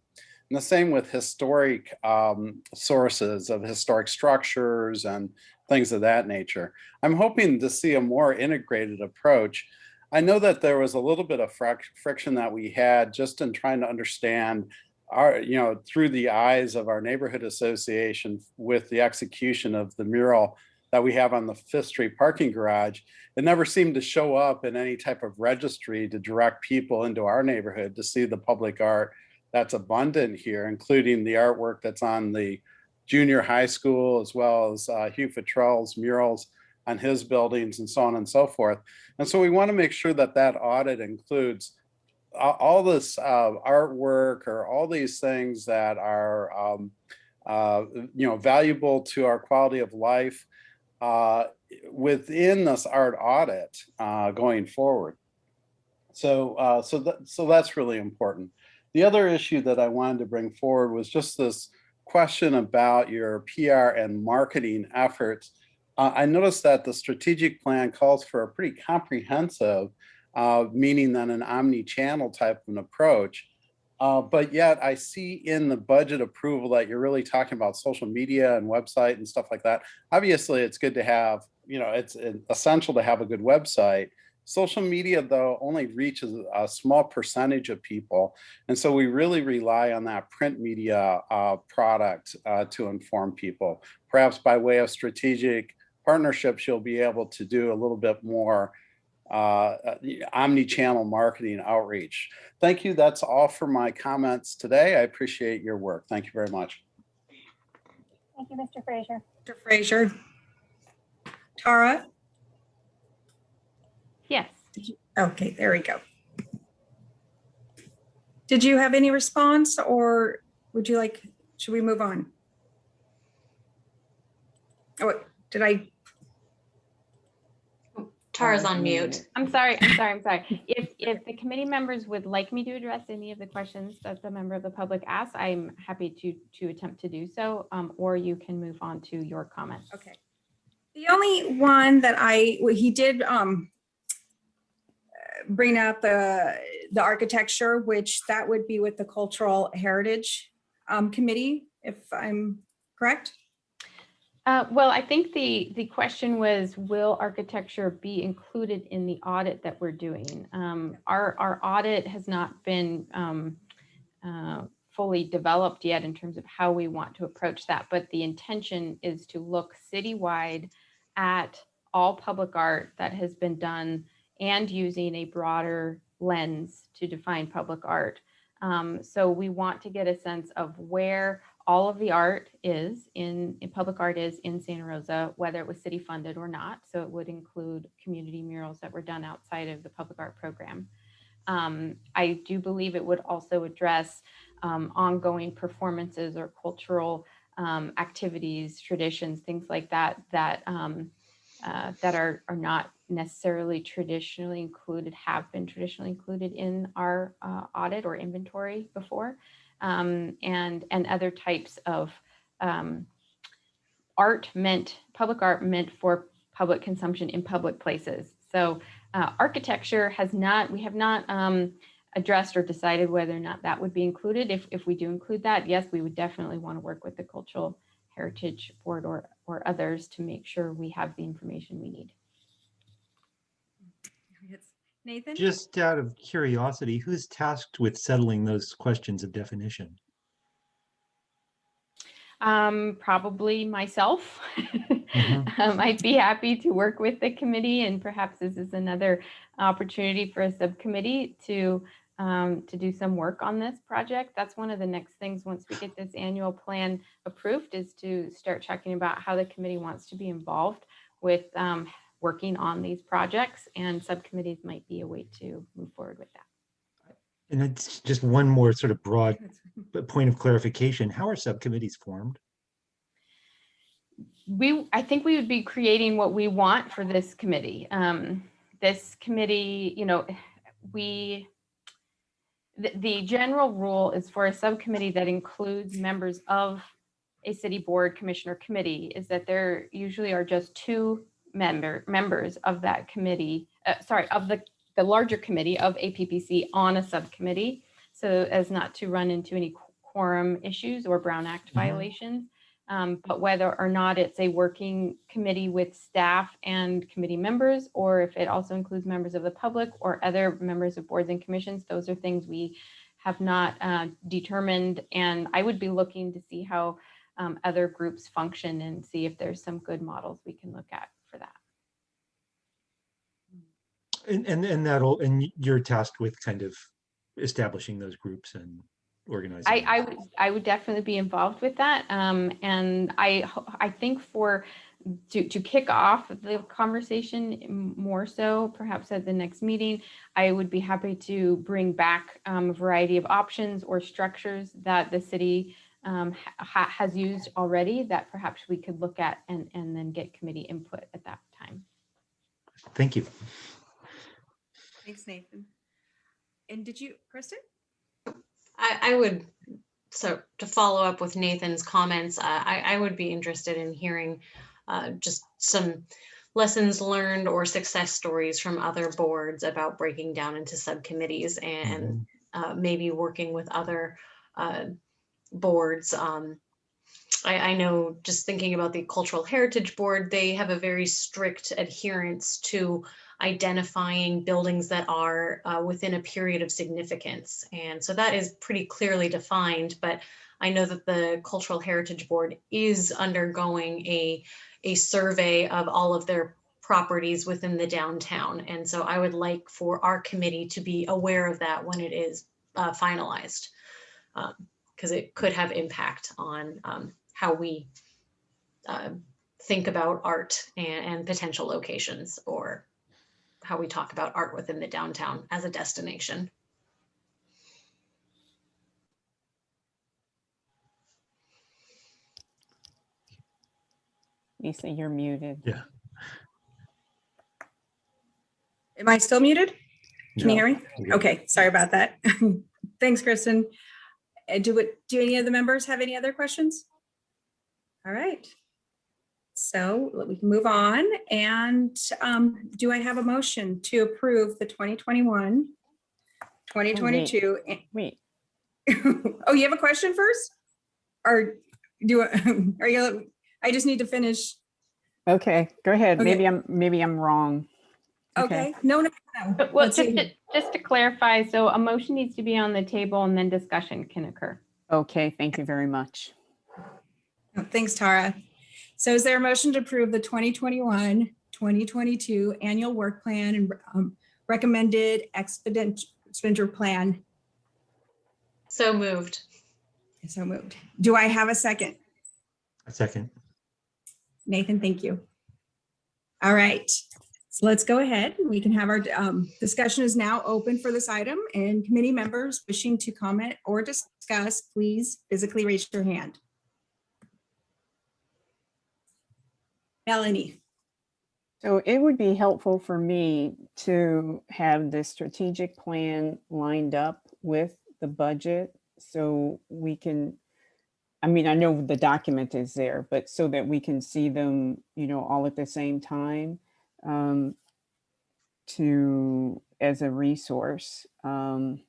And the same with historic um, sources of historic structures and things of that nature. I'm hoping to see a more integrated approach I know that there was a little bit of fric- friction that we had just in trying to understand our, you know, through the eyes of our neighborhood association with the execution of the mural that we have on the Fifth Street parking garage. It never seemed to show up in any type of registry to direct people into our neighborhood to see the public art that's abundant here, including the artwork that's on the junior high school, as well as uh, Hugh Futrell's murals on his buildings and so on and so forth. And so we want to make sure that that audit includes all this uh, artwork or all these things that are, um, uh, you know, valuable to our quality of life uh, within this art audit uh, going forward. So, uh, so that, so that's really important. The other issue that I wanted to bring forward was just this question about your PR and marketing efforts uh, I noticed that the strategic plan calls for a pretty comprehensive, uh, meaning that an omni-channel type of an approach. Uh, but yet I see in the budget approval that you're really talking about social media and website and stuff like that. Obviously, it's good to have, you know, it's essential to have a good website. Social media, though, only reaches a small percentage of people. And so we really rely on that print media uh, product uh, to inform people. Perhaps by way of strategic partnerships, you'll be able to do a little bit more uh, uh, omni-channel marketing outreach. Thank you. That's all for my comments today. I appreciate your work. Thank you very much. Thank you, Mr. Fraser. Mr. Frazier? Tara? Yes. Okay, there we go. Did you have any response or would you like, should we move on? Oh, did I? Tara's on mute. I'm sorry, I'm sorry, I'm sorry. If, if the committee members would like me to address any of the questions that the member of the public asked, I'm happy to, to attempt to do so, um, or you can move on to your comments. Okay. The only one that I, well, he did um bring up the, the architecture, which that would be with the Cultural Heritage um Committee, if I'm correct? Uh, well, I think the, the question was, will architecture be included in the audit that we're doing? Um, our, our audit has not been, um, uh, fully developed yet in terms of how we want to approach that, but the intention is to look citywide at all public art that has been done and using a broader lens to define public art. Um, so we want to get a sense of where all of the art is in, in public art is in Santa Rosa, whether it was city funded or not. So it would include community murals that were done outside of the public art program. Um, I do believe it would also address um, ongoing performances or cultural um, activities, traditions, things like that, that um, uh, that are, are not necessarily traditionally included, have been traditionally included in our uh, audit or inventory before um, and and other types of um, art meant public art meant for public consumption in public places. So uh, architecture has not we have not um, addressed or decided whether or not that would be included. If if we do include that, yes, we would definitely want to work with the cultural heritage board or or others to make sure we have the information we need. Nathan? Just out of curiosity, who's tasked with settling those questions of definition? Um, probably myself. Mhm. [LAUGHS] um, I'd be happy to work with the committee and perhaps this is another opportunity for a subcommittee to um, to do some work on this project. That's one of the next things once we get this annual plan approved is to start checking about how the committee wants to be involved with um, working on these projects and subcommittees might be a way to move forward with that. And it's just one more sort of broad point of clarification. How are subcommittees formed? we, I think we would be creating what we want for this committee. Um, this committee, you know, we, the, the general rule is for a subcommittee that includes members of a city board commissioner committee is that there usually are just two member, members of that committee, uh, sorry, of the, the larger committee of APPC on a subcommittee. So as not to run into any quorum issues or Brown Act Mhm. violations. Um, but whether or not it's a working committee with staff and committee members, or if it also includes members of the public or other members of boards and commissions, those are things we have not uh, determined. And I would be looking to see how um, other groups function and see if there's some good models we can look at for that. And, and, and that'll, and you're tasked with kind of establishing those groups and organizing. I. I would, I would definitely be involved with that. Um, and I, I think for, to, to kick off the conversation more so, perhaps at the next meeting, I would be happy to bring back um, a variety of options or structures that the city um, ha- has used already that perhaps we could look at and, and then get committee input at that time. Thank you. Thanks, Nathan. And did you, Kristen? I, I would, so to follow up with Nathan's comments, uh, I, I would be interested in hearing uh, just some lessons learned or success stories from other boards about breaking down into subcommittees and uh, maybe working with other uh, boards. Um, I, I know just thinking about the Cultural Heritage Board, they have a very strict adherence to identifying buildings that are uh, within a period of significance. And so that is pretty clearly defined, but I know that the Cultural Heritage Board is undergoing a, a survey of all of their properties within the downtown. And so I would like for our committee to be aware of that when it is uh, finalized because it could have impact on um, how we uh, think about art and, and potential locations or how we talk about art within the downtown as a destination. Lisa, you're muted. Yeah. Am I still muted? Can no. you hear me? Okay, sorry about that. [LAUGHS] Thanks, Kristen. Uh, Do it, do any of the members have any other questions? All right. So we can move on and um, do I have a motion to approve the 2021, 2022? Wait, [LAUGHS] Oh, you have a question first? Or do, I- [LAUGHS] are you, I just need to finish. okay, go ahead. Okay. Maybe I'm, maybe I'm wrong. Okay, no, no, no. Well, Let's just to, just to clarify, so a motion needs to be on the table and then discussion can occur. Okay, thank you very much. Oh, Thanks, Tara. So is there a motion to approve the 2021, 2022 annual work plan and um, recommended expedient expenditure plan? So moved. So moved. Do I have a second? A second. Nathan, thank you. All right, so let's go ahead. We can have our um, discussion is now open for this item and committee members wishing to comment or discuss, please physically raise your hand. Melanie. So it would be helpful for me to have the strategic plan lined up with the budget so we can, I mean, I know the document is there, but so that we can see them, you know, all at the same time um, to, as a resource um,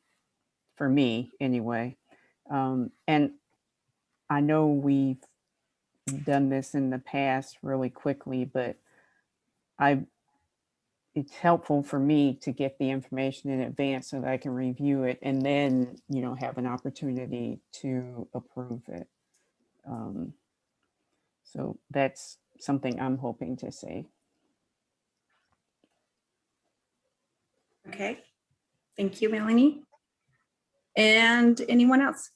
for me anyway. Um, and I know we've done this in the past really quickly, but I, it's helpful for me to get the information in advance so that I can review it and then, you know, have an opportunity to approve it. Um, So that's something I'm hoping to see. Okay, thank you, Melanie. And anyone else?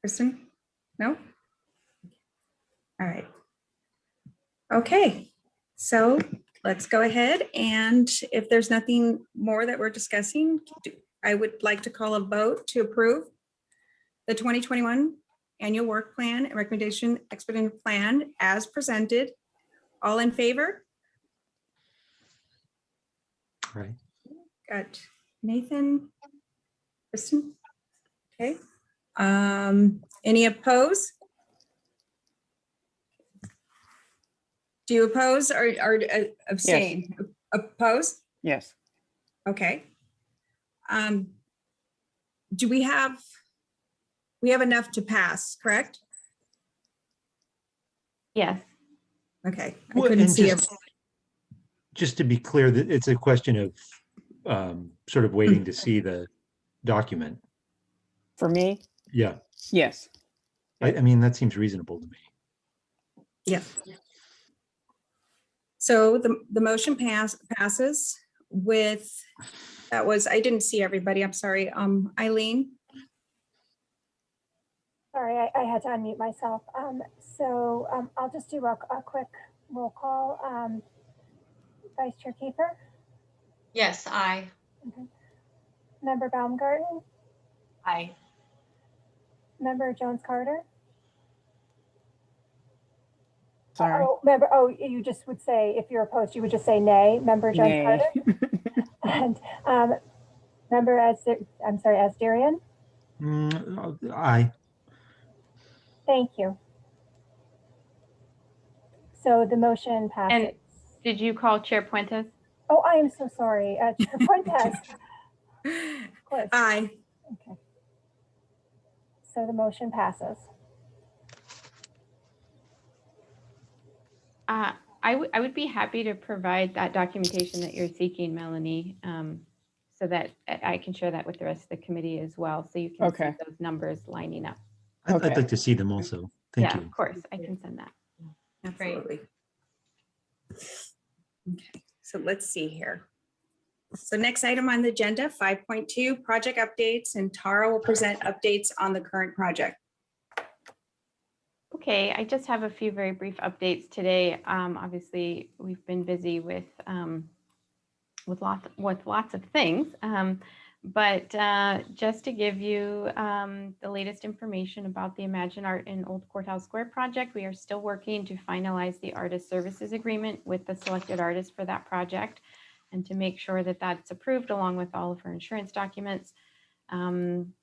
Kristen? No? All right. Okay, so let's go ahead and if there's nothing more that we're discussing, I would like to call a vote to approve the 2021 annual work plan and recommendation expedited plan as presented. All in favor? Right. Got Nathan, Kristen. Okay. Um, any oppose? Do you oppose or, or uh, abstain? Oppose? Yes. Okay. Um, do we have, we have enough to pass, correct? Yes. Okay. I Well, couldn't see. just- Just to be clear, that it's a question of um, sort of waiting to see the document. For me, Yeah, yes. I, I mean, that seems reasonable to me. Yeah. So the, the motion pass, passes with, that was, I didn't see everybody, I'm sorry, um, Eileen, Sorry, I, I had to unmute myself. Um, so, um, I'll just do a, a quick roll call. Um, Vice Chair Kiefer, Yes, I. Member Baumgarten, Aye. Member Jones Carter. Sorry. Oh, member, oh, you just would say, if you're opposed, you would just say nay, Member Jones Nay. Carter. [LAUGHS] And, um, Member as, I'm sorry, Asdarian, Mm, Aye, thank you. So the motion passes. Did you call Chair Puentes? Oh, I am so sorry, uh, Chair [LAUGHS] Fuentes, of aye, Okay. So the motion passes. Uh, I would, I would be happy to provide that documentation that you're seeking, Melanie, um, so that I I can share that with the rest of the committee as well, so you can see those numbers lining up. I'd I'd like to see them also. Thank you. Yeah, you. of course, I can send that. absolutely. Okay, so let's see here. So next item on the agenda, five point two, project updates, and Tara will present updates on the current project. Okay, I just have a few very brief updates today. Um, obviously, we've been busy with, um, with lots, with lots of things. Um, But uh, just to give you um, the latest information about the Imagine Art in Old Courthouse Square project, we are still working to finalize the artist services agreement with the selected artist for that project and to make sure that that's approved along with all of her insurance documents. Um,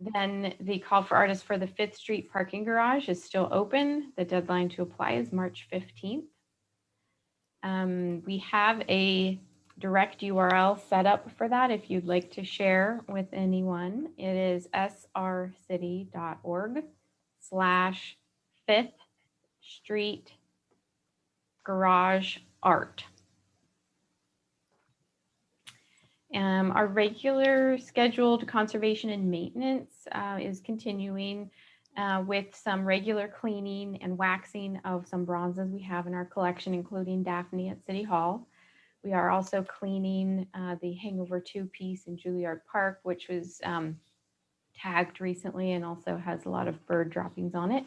Then the call for artists for the Fifth Street parking garage is still open. The deadline to apply is March 15th. Um, We have a direct URL set up for that if you'd like to share with anyone. It is srcity.org slash Fifth Street Garage Art. Um, our regular scheduled conservation and maintenance uh, is continuing uh, with some regular cleaning and waxing of some bronzes we have in our collection, including Daphne at City Hall. We are also cleaning uh, the Hangover Two piece in Juilliard Park, which was um, tagged recently and also has a lot of bird droppings on it.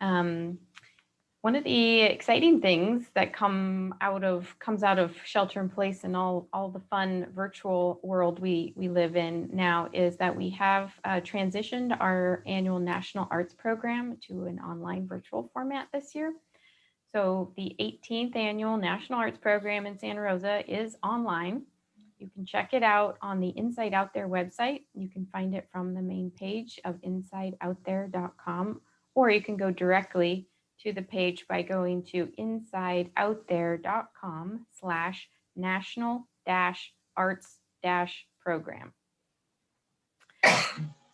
Um, one of the exciting things that come out of comes out of shelter in place and all all the fun virtual world we we live in now is that we have uh, transitioned our annual national arts program to an online virtual format this year. So the 18th annual National Arts Program in Santa Rosa is online. You can check it out on the Inside Out There website. You can find it from the main page of insideoutthere.com, or you can go directly to the page by going to insideoutthere.com slash national dash arts dash program.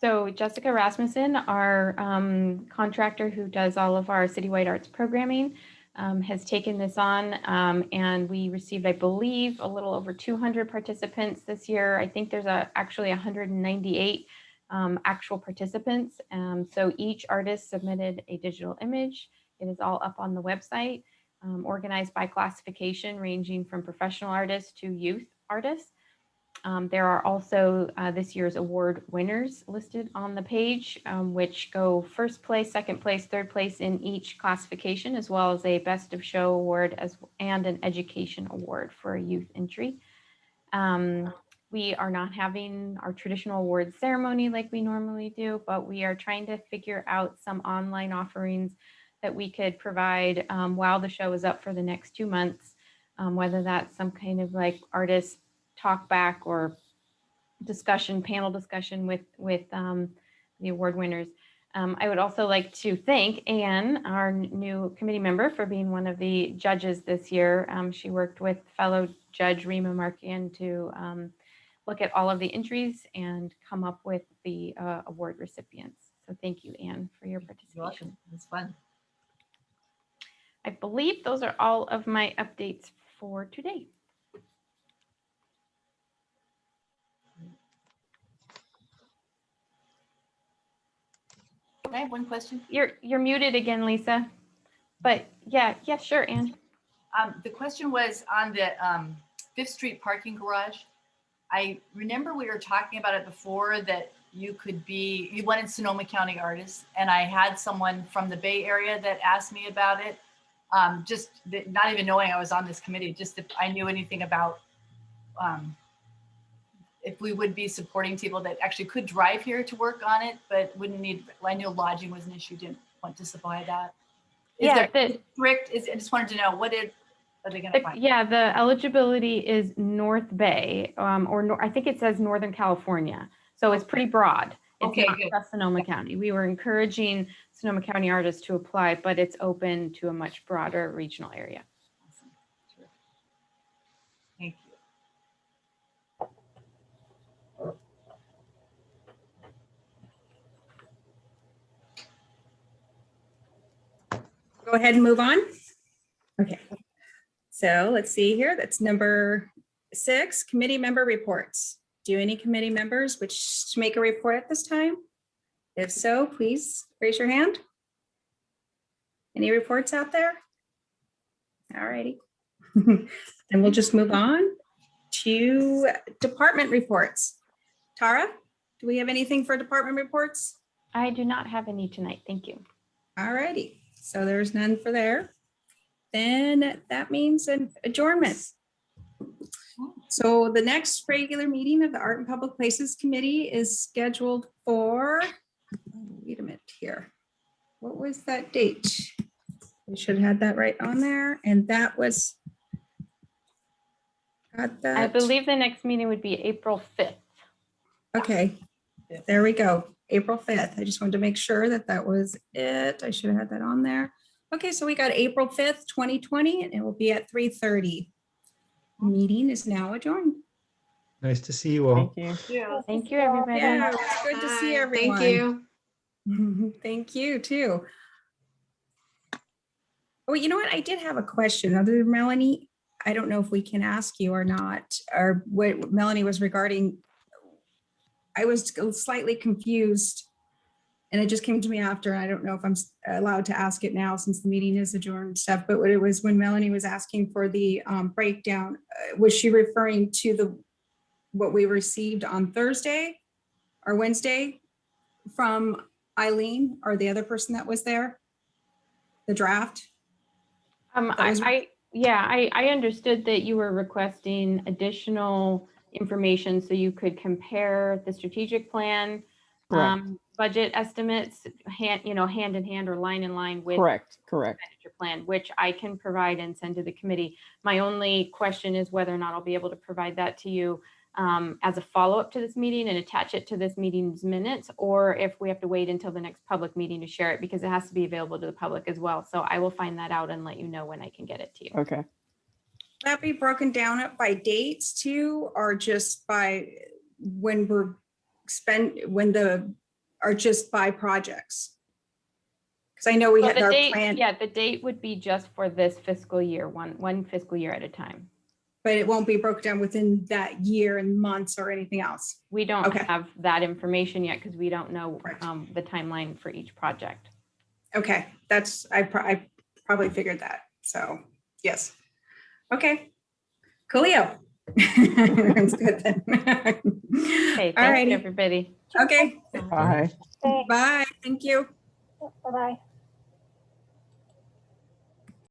So Jessica Rasmussen, our um, contractor who does all of our citywide arts programming, um, has taken this on um, and we received, I believe, a little over 200 participants this year. I think there's a, actually 198 um, actual participants. Um, so each artist submitted a digital image. It is all up on the website, um, organized by classification ranging from professional artists to youth artists. Um, there are also uh, this year's award winners listed on the page, um, which go first place, second place, third place in each classification, as well as a best of show award as and an education award for a youth entry. Um, we are not having our traditional awards ceremony like we normally do, but we are trying to figure out some online offerings that we could provide um, while the show is up for the next two months, um, whether that's some kind of like artist talk back or discussion, panel discussion with, with um, the award winners. Um, I would also like to thank Anne, our new committee member, for being one of the judges this year. Um, she worked with fellow Judge Rima Markian to um, look at all of the entries and come up with the uh, award recipients. So thank you, Anne, for your You're participation. It's fun. I believe those are all of my updates for today. I have one question? You're you're muted again, Lisa. But yeah, yeah, sure, Anne. Um, the question was on the, um, Fifth Street parking garage. I remember we were talking about it before that you could be, you wanted Sonoma County artists. And I had someone from the Bay Area that asked me about it. Um, just not even knowing I was on this committee, just if I knew anything about, um, if we would be supporting people that actually could drive here to work on it, but wouldn't need, I knew lodging was an issue, didn't want to supply that. Is Yeah, there the, strict, is, I just wanted to know, what did, are they gonna the- find? yeah, the eligibility is North Bay, um, or nor- I think it says Northern California. So it's pretty broad. It's Okay, not good. just Sonoma County. We were encouraging Sonoma County artists to apply, but it's open to a much broader regional area. Awesome. Terrific. Thank you. Go ahead and move on. Okay. So let's see here. That's number six, committee member reports. Do any committee members wish to make a report at this time? If so, please raise your hand. Any reports out there? All righty. [LAUGHS] Then we'll just move on to department reports. Tara, do we have anything for department reports? I do not have any tonight. Thank you. All righty, so there's none for there. Then that means an adjournment. So the next regular meeting of the Art and Public Places Committee is scheduled for, wait a minute here. What was that date? We should have had that right on there, and that was. Got that? I believe the next meeting would be April 5th. Okay, there we go. April 5th. I just wanted to make sure that that was it. I should have had that on there. Okay, so we got April 5th, 2020, and it will be at 3:30. Meeting is now adjourned. Nice to see you all. Thank you. Thank you, everybody. Yeah, it's good to see everyone. Thank you. [LAUGHS] Thank you, too. Oh, you know what? I did have a question. Other than Melanie, I don't know if we can ask you or not, or what Melanie was regarding. I was slightly confused. And it just came to me after. I don't know if I'm allowed to ask it now since the meeting is adjourned and stuff, but what it was when Melanie was asking for the um, breakdown, uh, was she referring to the, what we received on Thursday or Wednesday from Eileen or the other person that was there? The draft? Um, I, I, yeah, I, I understood that you were requesting additional information so you could compare the strategic plan, um, budget estimates, hand, you know, hand in hand or line in line with correct, correct. expenditure plan, which I can provide and send to the committee. My only question is whether or not I'll be able to provide that to you um, as a follow-up to this meeting and attach it to this meeting's minutes, or if we have to wait until the next public meeting to share it, because it has to be available to the public as well. So I will find that out and let you know when I can get it to you. Okay. That be broken down up by dates too, or just by when we're spend, when the, or just by projects? Because I know we So had our date, plan, yeah, the date would be just for this fiscal year, one, one fiscal year at a time. but it won't be broken down within that year and months or anything else. We don't Okay. have that information yet because we don't know Right. um, the timeline for each project. Okay, that's, I, pro- I probably figured that, so, yes. Okay, coolio. [LAUGHS] That's good then. Okay, All thank you, everybody. okay, Bye. Bye, thank you. Bye-bye.